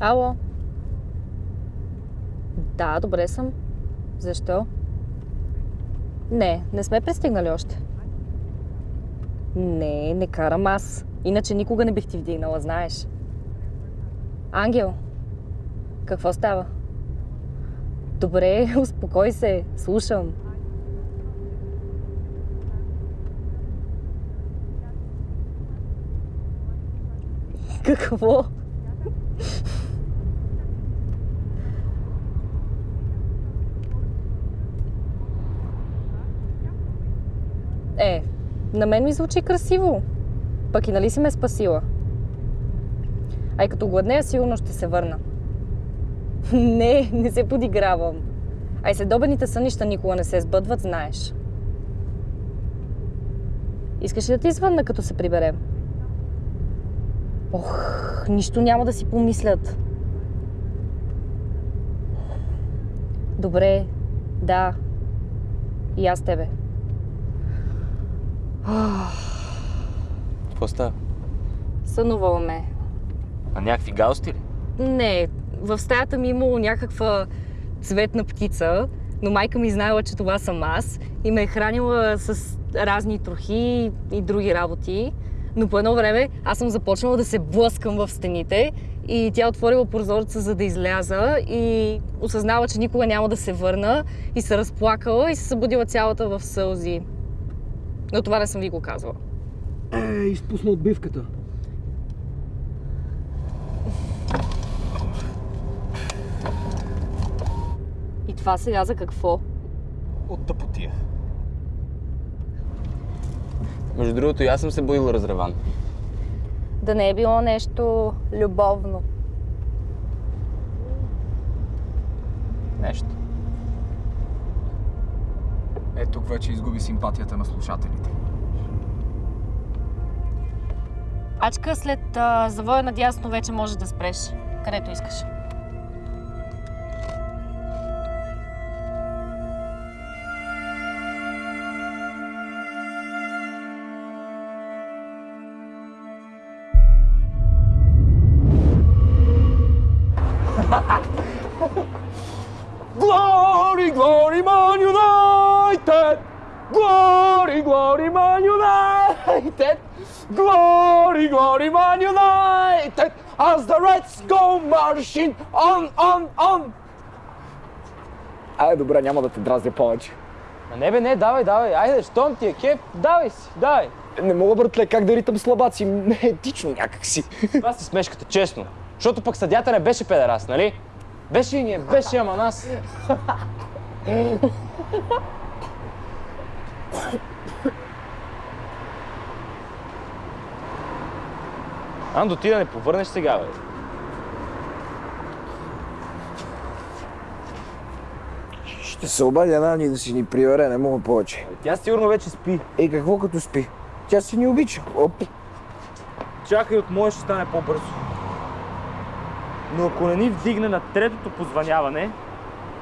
Ало? Да, добре съм. Защо? Не, не сме пристигнали още. Не, не карам аз. Иначе никога не бих ти вдигнала, знаеш. Ангел, какво става? Добре, успокой се, слушам. Какво? Е, на мен ми звучи красиво. Пък и нали си ме спасила? Ай като гладнея, сигурно ще се върна. не, не се подигравам. Ай следобедните сънища никога не се сбъдват, знаеш. Искаш ли да ти звънна, като се приберем? Ох, нищо няма да си помислят. Добре, да. И аз тебе. Какво става? Сънуваме. А някакви галсти ли? Не, в стаята ми е имало някаква цветна птица, но майка ми знаела, че това съм аз и ме е хранила с разни трохи и други работи. Но по едно време аз съм започнала да се блъскам в стените и тя отворила прозореца, за да изляза и осъзнава, че никога няма да се върна и се разплакала и се събудила цялата в сълзи. Но това не съм ви го казвала. Е, изпусна отбивката. И това сега за какво? От тъпотия. Между другото, и аз съм се боил разреван. Да не е било нещо любовно. Нещо. Е, тук вече изгуби симпатията на слушателите. Ачка, след а, завоя надясно вече може да спреш. Където искаш. Glory, glory, Man United! Glory, glory, Man United! Glory, glory, Man United! As the Reds go marching on, on, on! Ай, добре, няма да те дразня повече. А не бе, не, давай, давай. Айде, щом ти е кеф, давай си, давай. Не мога, братле, как да ритам слабаци. Не е етично някакси. Това си смешката, честно. Защото пък съдята не беше педерас, нали? Беше и ние, беше, ама нас. Андо, ти да не повърнеш сега, бе. Ще се обадя една ни да си ни прибере, не мога повече. Тя сигурно вече спи. Ей, какво като спи? Тя си ни обича. Оп. Чакай, от моя ще стане по-бързо. Но ако не ни вдигне на третото позваняване,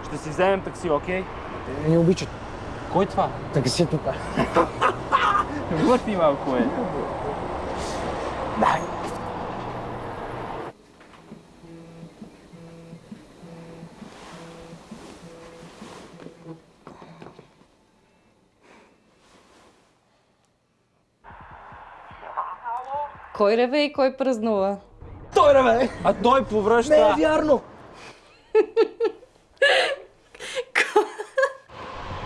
ще си вземем такси, окей? Не ни обичат. Кой това? Такситата. Върти малко, е. Дай. Кой реве и кой празнува? Той реве! А той повръща. Не е вярно!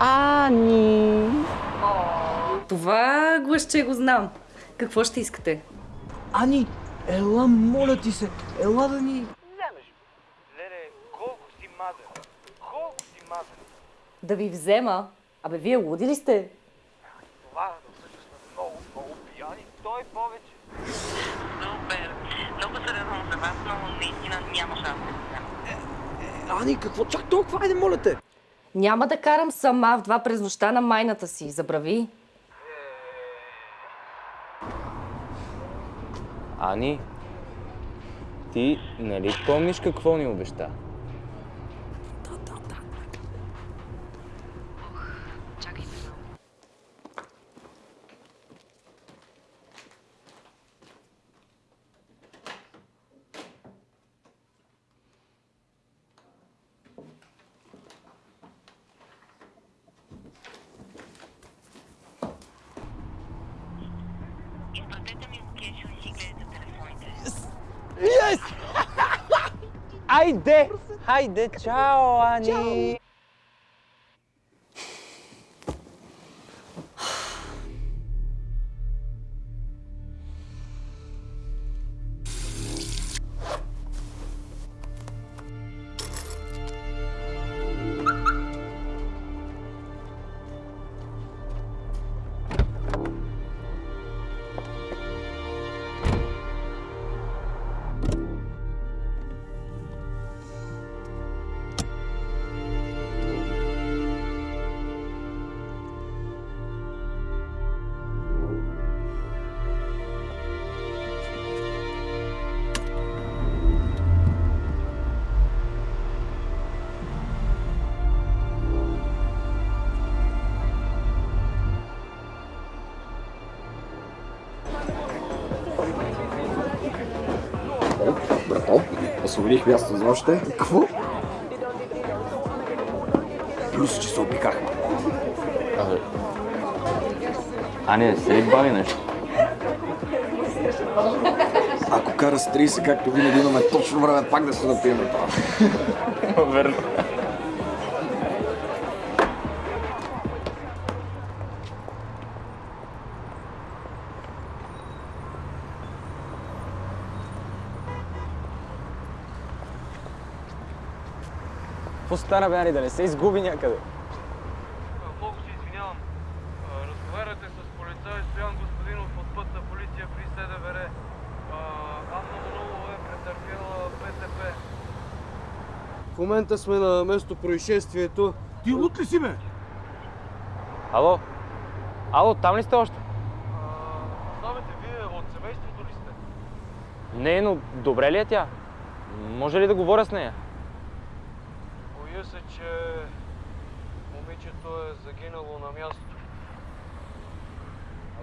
Ани! Това гласче го знам. Какво ще искате? Ани, ела, моля ти се, ела да ни... Леле, колко си мазен. Колко си мазен. Да ви взема? Абе, вие луди ли сте? Това да всъщност сме много, много пияни. Той повече. Супер! Много се радвам за вас, но наистина няма шанс да го взема. Ани, какво чак толкова? Айде, моля те! Няма да карам сама в два през нощта на майната си. Забрави. Ани, ти нали помниш какво ни обеща? Yes! Haide! Haide! Ciao, Ani! Ciao. Освободих място за още. Какво? Плюс, че се обикахме. А не, се ли бави нещо? Ако кара с 30, както винаги имаме точно време пак да се напием на това. Верно. Какво стана, бе, Ани, да не се изгуби някъде? Много се извинявам. Разговаряте с полицай Стоян Господинов от пътна полиция при СДВР. Анна Манолова е претърпяла ПТП. В момента сме на место происшествието. Ти лут ли си, бе? Ало? Ало, там ли сте още? Знаете, вие от семейството ли сте? Не, но добре ли е тя? Може ли да говоря с нея? Боя се, че момичето е загинало на място.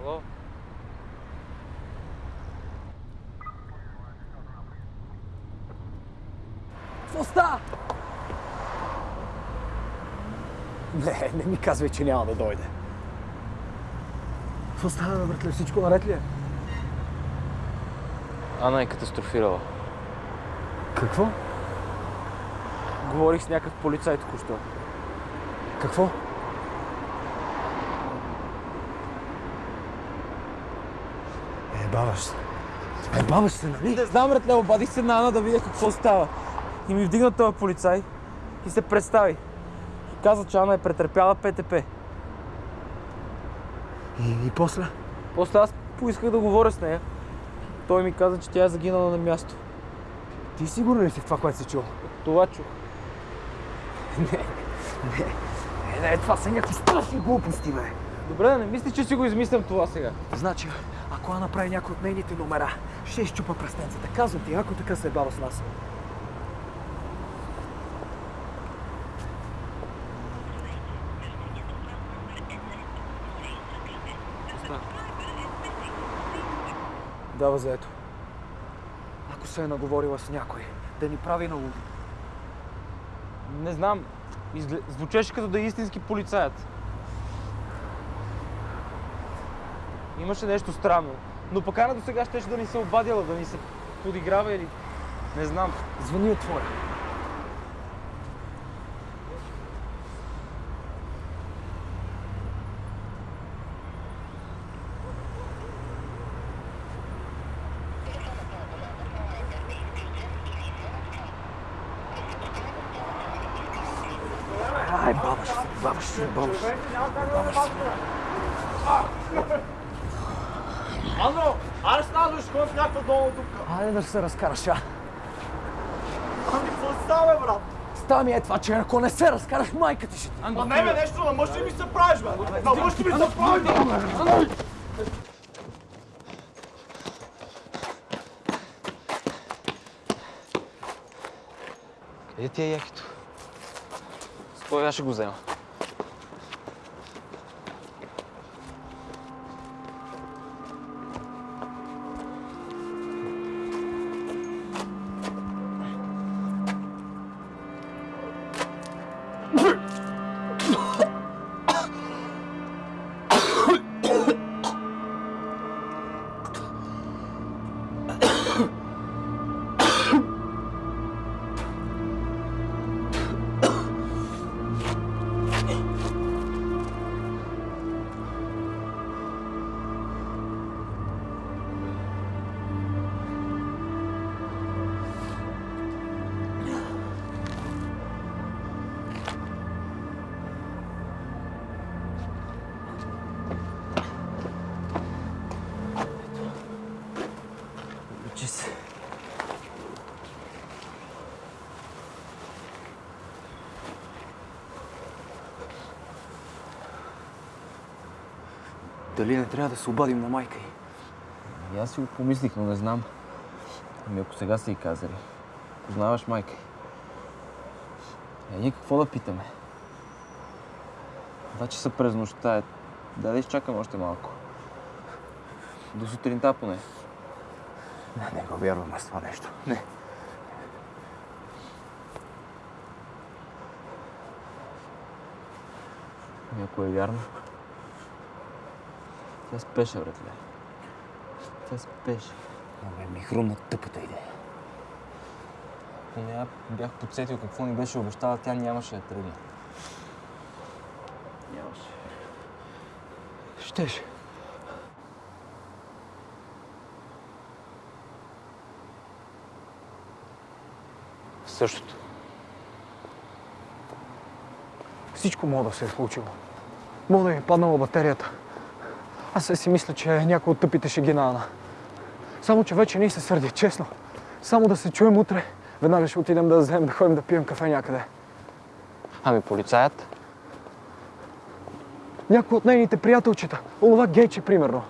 Ало? Става? Не, не ми казвай, че няма да дойде. Какво става, братле? Всичко наред ли е? Ана е катастрофирала. Какво? Говорих с някакъв полицай току-що. Какво? Е, баваш се. Е, баваш се, нали? Не знам, братле, обадих се на Ана да видя какво става. И ми вдигна този полицай и се представи. И каза, че Ана е претърпяла ПТП. И, и после? После аз поисках да говоря с нея. Той ми каза, че тя е загинала на място. Ти сигурен ли си в това, което си чул? Това чух. Е, не, това са някакви страшни глупости, бе. Добре, не мисли, че си го измислям това сега. Значи, ако Ана направи някой от нейните номера, ще изчупа пръстенцата. Казвам ти, ако така се е бава с нас. Дава заето. Ако се е наговорила с някой, да ни прави на луди. Не знам. Звучеше като да е истински полицаят. Имаше нещо странно. Но пък Ана до сега щеше да ни се обадила, да ни се подиграва или... Не знам. Звъни и се, бабаш се. Андро, аре снадваш, кой в някаква долу тук? Айде да се разкараш, а. Ами, какво става, брат? Става ми е това, че ако не се разкараш, майка ти ще ти. А не, бе, нещо на мъж ли ми се правиш, бе? На мъж ли ми се правиш, бе? Къде ти е якито? Стой, аз ще го взема. Дали не трябва да се обадим на майка й? И аз си го помислих, но не знам. Ами ако сега са и казали. Познаваш майка й. Е, ние какво да питаме? Два часа през нощта е. Да, да изчакаме още малко. До сутринта поне. Не, не го вярвам аз това нещо. Не. Ами ако е вярно. Тя спеше, братле. Тя спеше. Абе, ми хрумна тъпата идея. Ами аз бях подсетил какво ни беше обещала, тя нямаше да тръгне. Нямаше. Щеше. Същото. Всичко мога да се е случило. Мога да ми е паднала батерията. Аз се си мисля, че някой от тъпите ще ги нана. Само, че вече не се сърди, честно. Само да се чуем утре. Веднага ще отидем да вземем, да ходим да пием кафе някъде. Ами полицаят? Някой от нейните приятелчета. Онова гейче, примерно.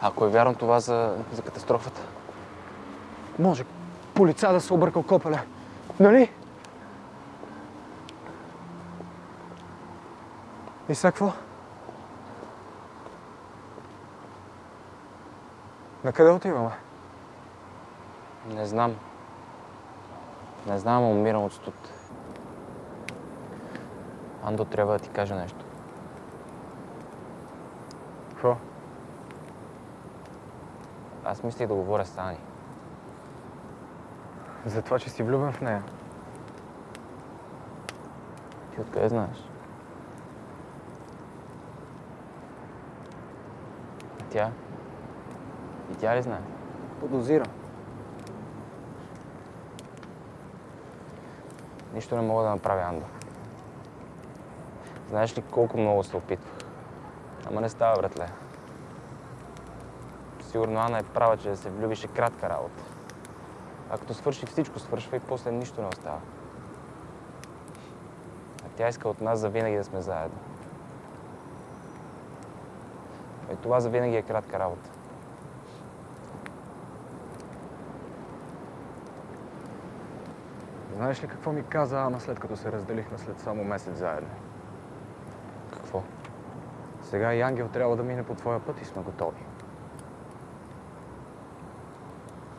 Ако е вярно това за, за катастрофата. Може полицай да се объркал копеле. Нали? И сега какво? На къде отиваме? Не знам. Не знам, умирам от студ. Андо трябва да ти кажа нещо. Какво? Аз мислих да говоря с Ани. За това, че си влюбен в нея. Ти откъде знаеш? А тя? И тя ли знае? Подозирам. Нищо не мога да направя, Андо. Знаеш ли колко много се опитвах? Ама не става, братле. Сигурно Ана е права, че да се влюбиш е кратка работа. А като свърши всичко, свършва и после нищо не остава. А тя иска от нас завинаги да сме заедно. И това завинаги е кратка работа. Знаеш ли какво ми каза Ана след като се разделихме след само месец заедно? Какво? Сега и Ангел трябва да мине по твоя път и сме готови.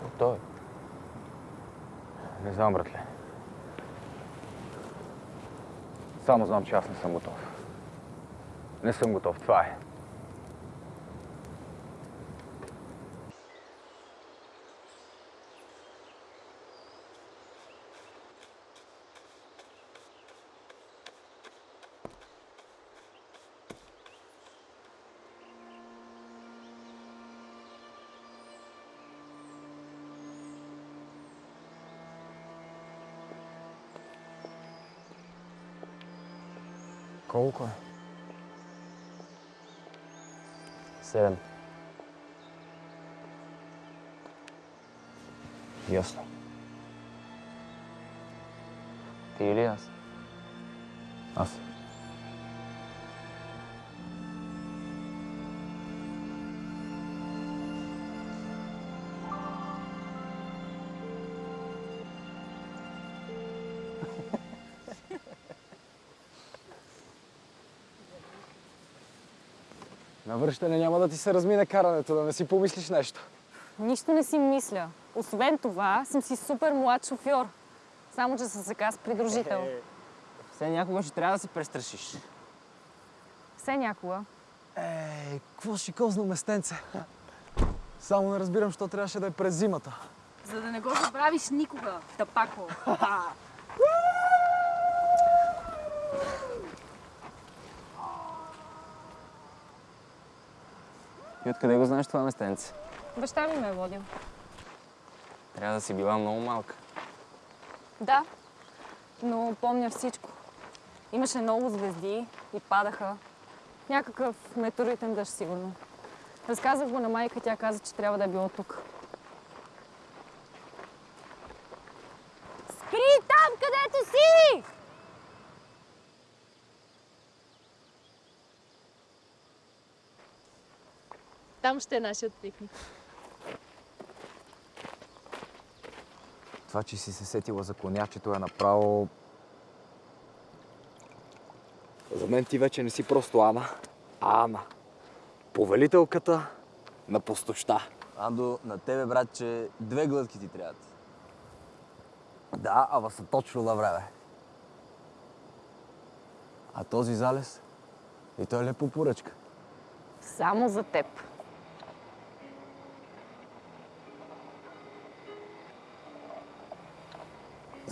Готови. Не знам, братле. Само знам, че аз не съм готов. Не съм готов, това е. Колко е? Седем. Ясно. Ти или аз? На връщане няма да ти се размине карането, да не си помислиш нещо. Нищо не си мисля. Освен това, съм си супер млад шофьор. Само, че съм сега с придружител. Все някога ще трябва да се престрашиш. Все някога. Ей, какво шикозно местенце. Само не разбирам, що трябваше да е през зимата. За да не го забравиш никога, тапако. И откъде го знаеш това местенце? Баща ми ме е водил. Трябва да си била много малка. Да, но помня всичко. Имаше много звезди и падаха. Някакъв метеоритен дъжд, сигурно. Разказах го на майка, тя каза, че трябва да е било тук. Спри там, където си! Там ще е нашият пикник. Това, че си се сетила за конячето е направо... За мен ти вече не си просто Ана, а Ана. Повелителката на пустоща. Андо, на тебе, братче, две глътки ти трябват. Да, ама са точно на време. А този залез? И той е лепо поръчка. Само за теб.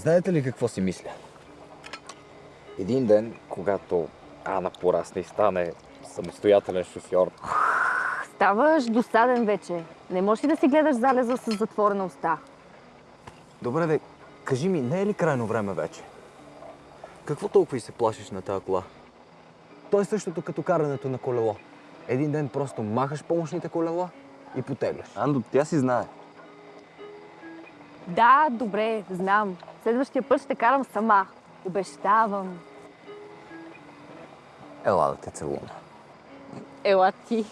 Знаете ли какво си мисля? Един ден, когато Ана порасне и стане самостоятелен шофьор, Ставаш досаден вече. Не можеш ли да си гледаш залеза с затворена уста? Добре, де, кажи ми, не е ли крайно време вече? Какво толкова и се плашиш на тази кола? То е същото като карането на колело. Един ден просто махаш помощните колела и потегляш. Андо, тя си знае. Да, добре, знам. Следващия път ще карам сама. Обещавам. Ела да те целуна. Ела ти.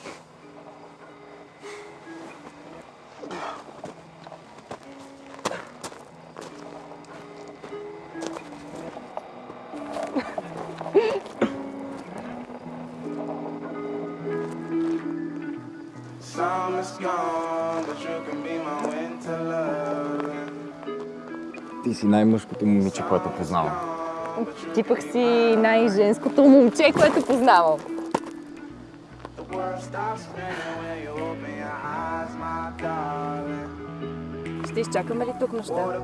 Си най-мъжкото момиче, което познавам. Ти пък си най-женското момче, което познавам. Ще изчакаме ли тук нощта?